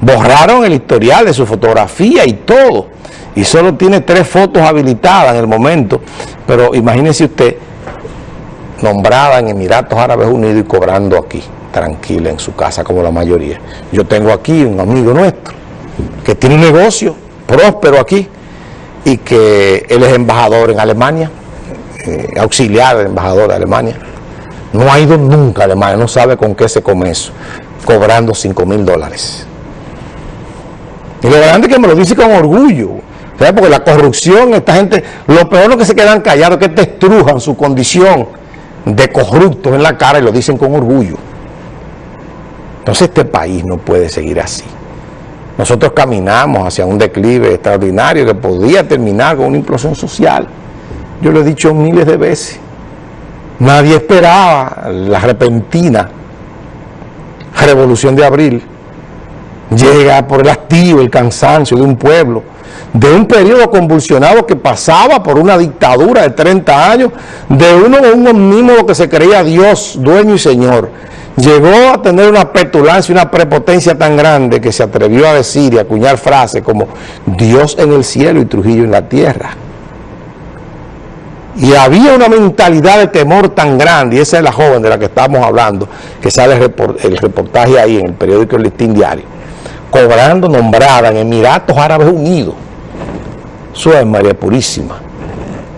Borraron el historial de su fotografía y todo. Y solo tiene tres fotos habilitadas en el momento. Pero imagínese usted, nombrada en Emiratos Árabes Unidos y cobrando aquí, tranquila en su casa como la mayoría. Yo tengo aquí un amigo nuestro que tiene un negocio próspero aquí y que él es embajador en Alemania, eh, auxiliar del embajador de Alemania. No ha ido nunca a Alemania, no sabe con qué se come eso, cobrando 5 mil dólares. Y lo grande es que me lo dice con orgullo, porque la corrupción, esta gente, lo peor es que se quedan callados, que te estrujan su condición de corruptos en la cara y lo dicen con orgullo. Entonces este país no puede seguir así. Nosotros caminamos hacia un declive extraordinario que podía terminar con una implosión social. Yo lo he dicho miles de veces. Nadie esperaba la repentina revolución de abril. Llega por el hastío, el cansancio de un pueblo, de un periodo convulsionado que pasaba por una dictadura de 30 años, de uno un omnímodo que se creía Dios, dueño y señor. Llegó a tener una petulancia, una prepotencia tan grande que se atrevió a decir y acuñar frases como Dios en el cielo y Trujillo en la tierra. Y había una mentalidad de temor tan grande, y esa es la joven de la que estamos hablando, que sale el reportaje ahí en el periódico El Listín Diario, cobrando nombrada en Emiratos Árabes Unidos. Es María Purísima,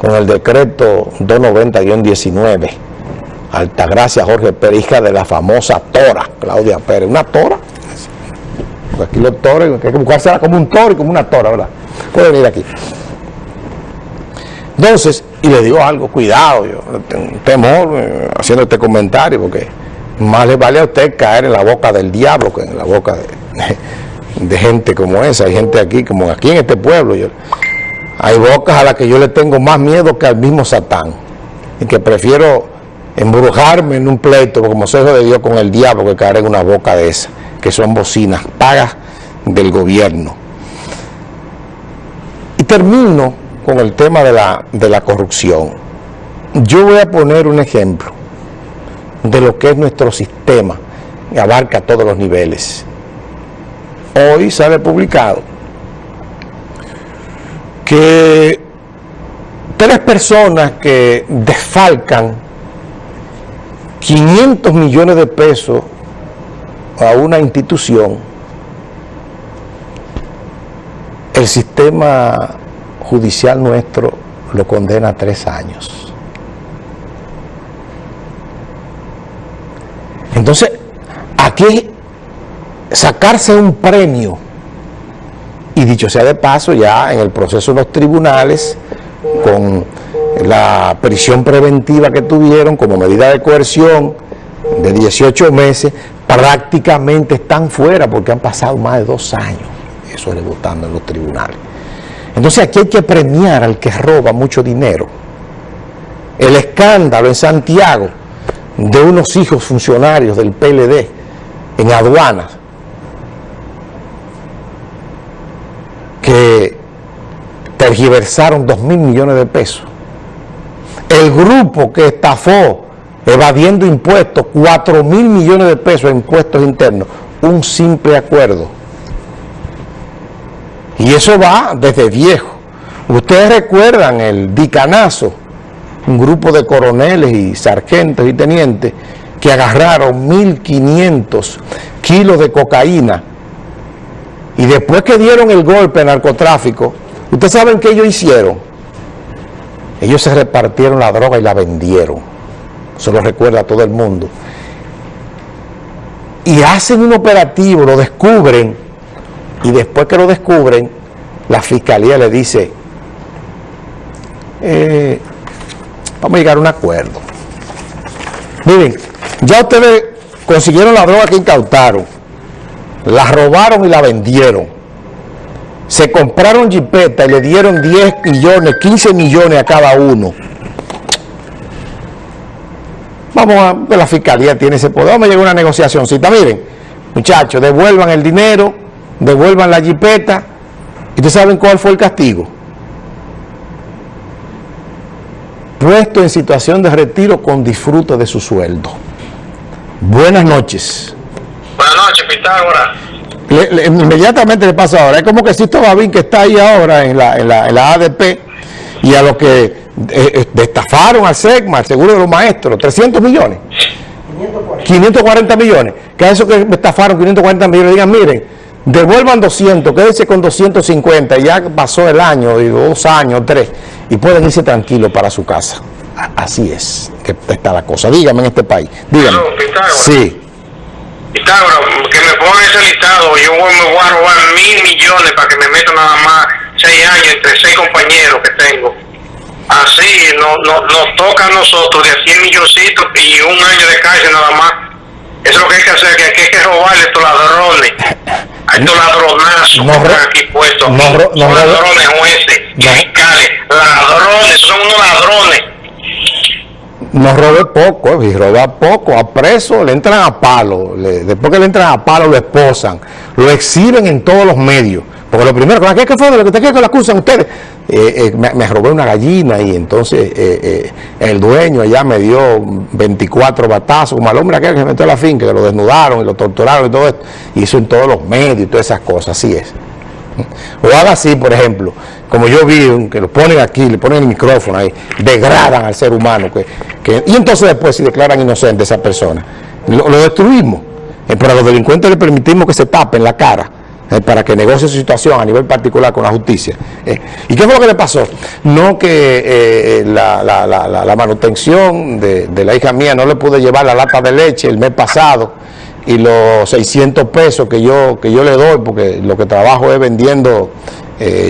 con el decreto 290-19. Altagracia Jorge Pérez, hija de la famosa Tora, Claudia Pérez. ¿Una Tora? Aquí los toros, hay que buscársela como un toro y como una Tora, ¿verdad? Puede venir aquí. Entonces, y le digo algo, cuidado, yo tengo temor eh, haciendo este comentario, porque más le vale a usted caer en la boca del diablo que en la boca de, gente como esa. Hay gente aquí, como aquí en este pueblo, yo, hay bocas a las que yo le tengo más miedo que al mismo Satán, y que prefiero embrujarme en un pleito como consejo de Dios con el diablo que caer en una boca de esa, que son bocinas pagas del gobierno. Y termino con el tema de la, de la corrupción. Yo voy a poner un ejemplo de lo que es nuestro sistema, que abarca todos los niveles. Hoy sale publicado que tres personas que desfalcan 500 millones de pesos a una institución, el sistema judicial nuestro lo condena a tres años. Entonces, aquí sacarse un premio, y dicho sea de paso, ya en el proceso de los tribunales, con la prisión preventiva que tuvieron como medida de coerción de 18 meses, prácticamente están fuera porque han pasado más de dos años, eso es votando en los tribunales. Entonces aquí hay que premiar al que roba mucho dinero. El escándalo en Santiago de unos hijos funcionarios del PLD en aduanas que tergiversaron dos mil millones de pesos. El grupo que estafó evadiendo impuestos, cuatro mil millones de pesos en impuestos internos, un simple acuerdo y eso va desde viejo. Ustedes recuerdan el dicanazo, un grupo de coroneles y sargentos y tenientes que agarraron 1.500 kilos de cocaína y después que dieron el golpe al narcotráfico, ¿ustedes saben qué ellos hicieron? Ellos se repartieron la droga y la vendieron. Eso lo recuerda todo el mundo. Y hacen un operativo, lo descubren y después que lo descubren, la fiscalía le dice, eh, vamos a llegar a un acuerdo. Miren, ya ustedes consiguieron la droga que incautaron, la robaron y la vendieron. Se compraron jipeta y le dieron 10 millones, 15 millones a cada uno. Vamos a la fiscalía tiene ese poder. Vamos a llegar a una negociación. Miren, muchachos, devuelvan el dinero devuelvan la jipeta. ¿Y ustedes saben cuál fue el castigo? Puesto en situación de retiro con disfrute de su sueldo. Buenas noches. Buenas noches, Pitágoras. inmediatamente le pasa ahora. Es como que Sisto Babín que está ahí ahora en la, en la, en la ADP y a los que eh, eh, destafaron al SEGMA, al seguro de los maestros, 300 millones. 540. millones. Que a eso que estafaron 540 millones, digan, miren, devuelvan 200, quédense con 250, ya pasó el año, dos años, tres, y pueden irse tranquilos para su casa. Así es que está la cosa. Dígame en este país. Dígame. sí. Pitágoras, que me pone ese listado, yo me voy a robar mil millones para que me metan nada más seis años entre seis compañeros que tengo. Así no, no, nos toca a nosotros de 100 milloncitos y un año de cárcel nada más. Eso es lo que hay que hacer, que hay que robarle a estos ladrones, a estos ladronazos que están aquí puestos. No, son ladrones jueces, fiscales, ladrones, son unos ladrones. No robe poco, y roba poco, a preso, le entran a palo, después que le entran a palo lo esposan, lo exhiben en todos los medios. Porque lo primero, ¿qué, qué fue lo que, que lo acusan ustedes? Eh, eh, me, robé una gallina y entonces eh, el dueño allá me dio 24 batazos, como al hombre aquel que se metió a la finca, que lo desnudaron y lo torturaron y todo esto, y eso en todos los medios y todas esas cosas, así es. O haga así, por ejemplo, como yo vi, que lo ponen aquí, le ponen el micrófono ahí, degradan al ser humano, que, y entonces después si declaran inocente a esa persona, lo, lo destruimos, pero a los delincuentes le permitimos que se tapen la cara, eh, para que negocie su situación a nivel particular con la justicia. Eh, ¿Y qué fue lo que le pasó? No que eh, la, manutención de, la hija mía no le pude llevar la lata de leche el mes pasado y los 600 pesos que yo, que yo le doy, porque lo que trabajo es vendiendo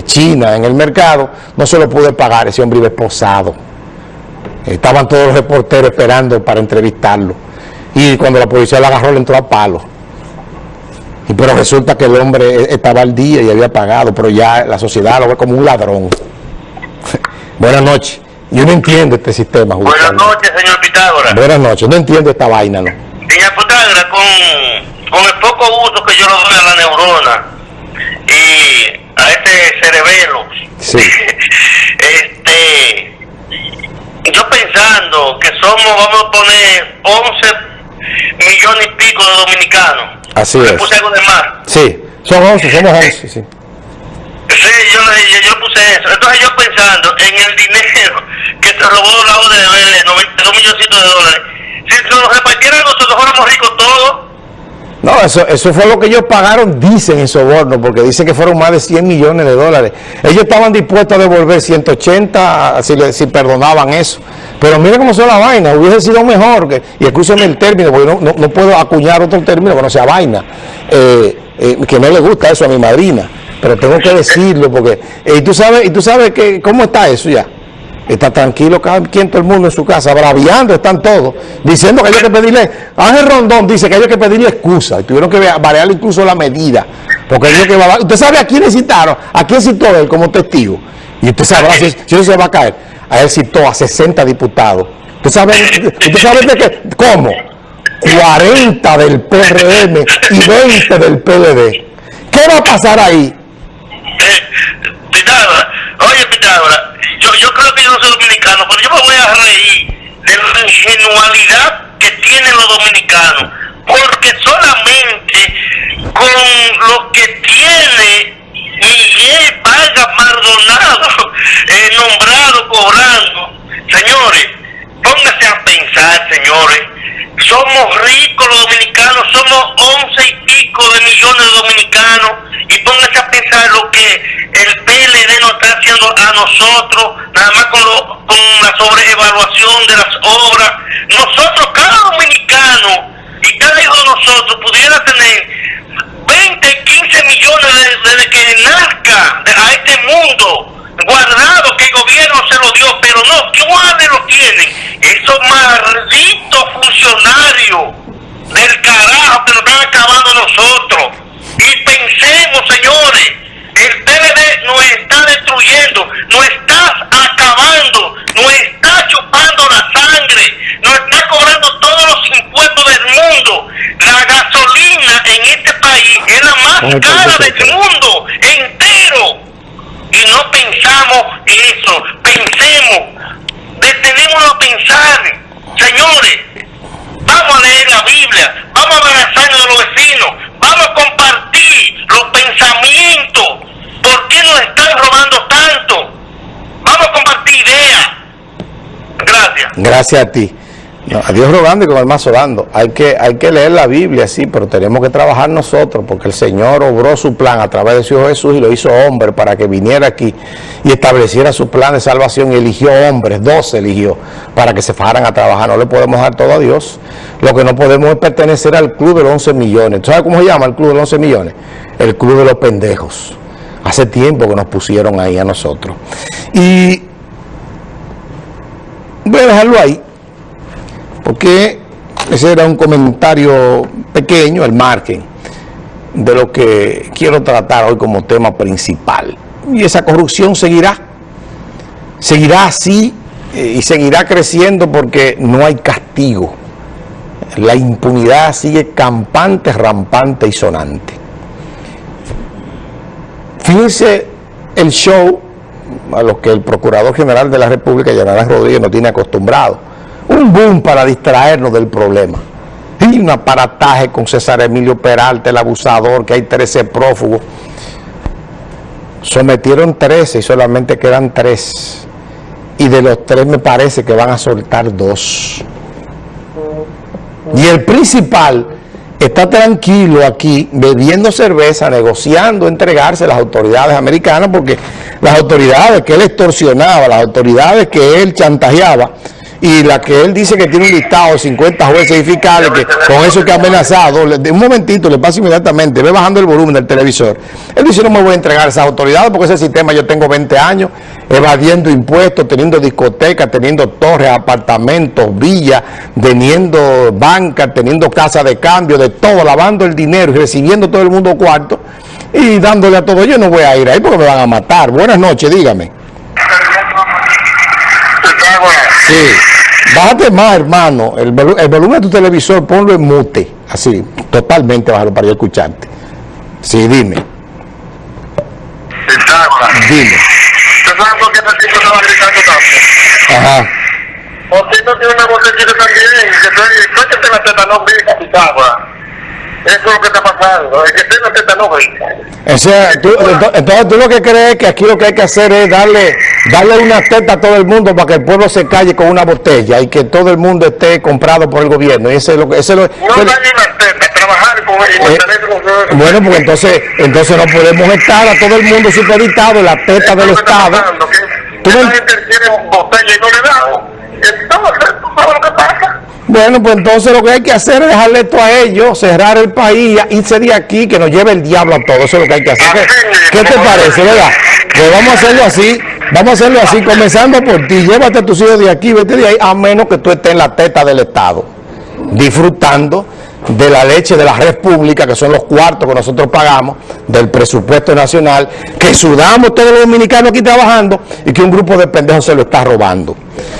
China en el mercado, no se lo pude pagar, ese hombre iba esposado. Estaban todos los reporteros esperando para entrevistarlo. Y cuando la policía la agarró, le entró a palo. Y pero resulta que el hombre estaba al día y había pagado, pero ya la sociedad lo ve como un ladrón. Buenas noches. Yo no entiendo este sistema. Buenas noches, señor Pitágoras. Buenas noches. No entiendo esta vaina, ¿no? Señor Pitágoras, con, con el poco uso que yo le doy a la neurona y a este cerebelo, sí. este, yo pensando que somos, vamos a poner 11 millones y pico de dominicanos Así es. puse algo de más. Sí, son 11, somos 11, sí. Sí, yo, yo, puse eso. Entonces yo pensando en el dinero que se robó la ODB, 92 millones de dólares. Si se lo repartieran nosotros fuéramos ricos todos. No, eso, eso fue lo que ellos pagaron, dicen en soborno, porque dicen que fueron más de 100 millones de dólares. Ellos estaban dispuestos a devolver 180 si, si perdonaban eso. Pero mire cómo son la vaina, hubiese sido mejor, y escúcheme el término, porque no, no, puedo acuñar otro término que no sea vaina, eh, eh, que no le gusta eso a mi madrina, pero tengo que decirlo, porque, eh, y tú sabes, y tú sabes que, cómo está eso ya, está tranquilo cada quien, todo el mundo en su casa, braviando están todos, diciendo que hay que pedirle, Ángel Rondón dice que hay que pedirle excusa, y tuvieron que variar incluso la medida, porque que va, usted sabe a quién necesitaron, a quién citó él como testigo, y usted sabrá si, si eso se va a caer a él citó a 60 diputados. ¿Usted sabe, ¿usted sabe de qué? ¿Cómo? 40 del PRM y 20 del PLD. ¿Qué va a pasar ahí? Eh, Pitágoras, oye Pitágoras, yo, yo creo que yo no soy dominicano, pero yo me voy a reír de la ingenualidad que tienen los dominicanos, porque solamente con lo que tiene Miguel Vargas Maldonado, eh, nombrado, cobrando. Señores, pónganse a pensar, señores. Somos ricos los dominicanos, somos once y pico de millones de dominicanos. Y pónganse a pensar lo que el PLD nos está haciendo a nosotros, nada más con, con la sobreevaluación de las obras. Nosotros, cada dominicano y cada hijo de nosotros pudiera tener 20, 15 millones desde que nazca a este mundo guardado que el gobierno se lo dio, pero no, ¿cuáles lo tienen? Esos malditos funcionarios del carajo que nos están acabando nosotros. Y pensemos, señores, el PLD nos está destruyendo, nos está acabando, nos está chupando la sangre, nos está cobrando todos los impuestos del mundo. La gasolina en este país es la más cara del mundo entero. Y no pensamos eso, pensemos, detenemos a pensar, señores, vamos a leer la Biblia, vamos a abrazarnos de los vecinos, vamos a compartir los pensamientos. ¿Por qué nos están robando tanto? Vamos a compartir ideas. Gracias. A ti. A Dios rogando y con el mazo dando. Hay que, hay que leer la Biblia, sí, pero tenemos que trabajar nosotros, porque el Señor obró su plan a través de su Hijo Jesús y lo hizo hombre para que viniera aquí y estableciera su plan de salvación y eligió hombres, dos eligió, para que se fueran a trabajar. No le podemos dar todo a Dios. Lo que no podemos es pertenecer al club de los 11 millones. ¿Tú sabes cómo se llama el club de los 11 millones? El club de los pendejos. Hace tiempo que nos pusieron ahí a nosotros. Y voy a dejarlo ahí porque ese era un comentario pequeño, el margen, de lo que quiero tratar hoy como tema principal. Y esa corrupción seguirá, seguirá así eh, y seguirá creciendo porque no hay castigo. La impunidad sigue campante, rampante y sonante. Fíjense el show a lo que el Procurador General de la República, Yanarán Rodríguez, no tiene acostumbrado un boom para distraernos del problema. Y un aparataje con César Emilio Peralta, el abusador, que hay 13 prófugos. Sometieron 13 y solamente quedan 3. Y de los 3 me parece que van a soltar 2. Y el principal está tranquilo aquí, bebiendo cerveza, negociando, entregarse a las autoridades americanas, porque las autoridades que él extorsionaba, las autoridades que él chantajeaba, y la que él dice que tiene un listado de 50 jueces y fiscales que con eso que ha amenazado, de un momentito le pasa inmediatamente, ve bajando el volumen del televisor. Él dice no me voy a entregar a esas autoridades porque ese sistema yo tengo 20 años evadiendo impuestos, teniendo discotecas, teniendo torres, apartamentos, villas, teniendo bancas, teniendo casas de cambio, de todo, lavando el dinero y recibiendo todo el mundo cuarto y dándole a todo. Yo no voy a ir ahí porque me van a matar. Buenas noches, dígame. Sí. Bájate más, hermano. El, volumen de tu televisor, ponlo en mute. Así, totalmente bájalo para yo escucharte. Sí, dime. Dime. sabes por qué este tipo estaba gritando tanto? Ajá. Porque no tiene una vocecita también, que estoy, estoy que te la teta no grita, Pitágoras. Eso es lo que está pasando. El que tenga teta no grita. O sea, tú, entonces tú lo que crees que aquí lo que hay que hacer es darle darle una teta a todo el mundo para que el pueblo se calle con una botella y que todo el mundo esté comprado por el gobierno. Y ese es lo que... Ese es lo, no darle una teta, trabajar con él. Eh, con bueno, pues entonces, entonces no podemos estar a todo el mundo supeditado en la teta del Estado. ¿Tú no? gente tiene botella y no le da. Entonces, ¿tú sabes lo que pasa? Bueno, pues entonces lo que hay que hacer es dejarle esto a ellos, cerrar el país, irse de aquí, que nos lleve el diablo a todos. Eso es lo que hay que hacer. ¿Qué, te parece, verdad? Pues vamos a hacerlo así. Vamos a hacerlo así, comenzando por ti. Llévate a tus hijos de aquí, vete de ahí, a menos que tú estés en la teta del Estado, disfrutando de la leche de la república, que son los cuartos que nosotros pagamos, del presupuesto nacional, que sudamos todos los dominicanos aquí trabajando y que un grupo de pendejos se lo está robando.